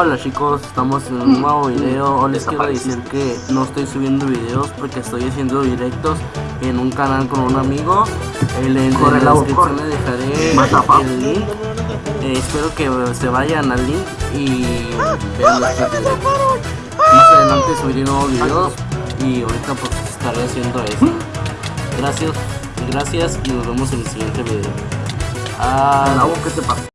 Hola chicos, estamos en un nuevo video. Hoy les quiero decir que no estoy subiendo videos porque estoy haciendo directos en un canal con un amigo. En la, en la descripción le dejaré el link. Eh, espero que se vayan al link y vean. Más adelante subiré nuevos videos y ahorita pues estaré haciendo eso. Gracias, gracias y nos vemos en el siguiente video. Ah, ¿Qué te pasa?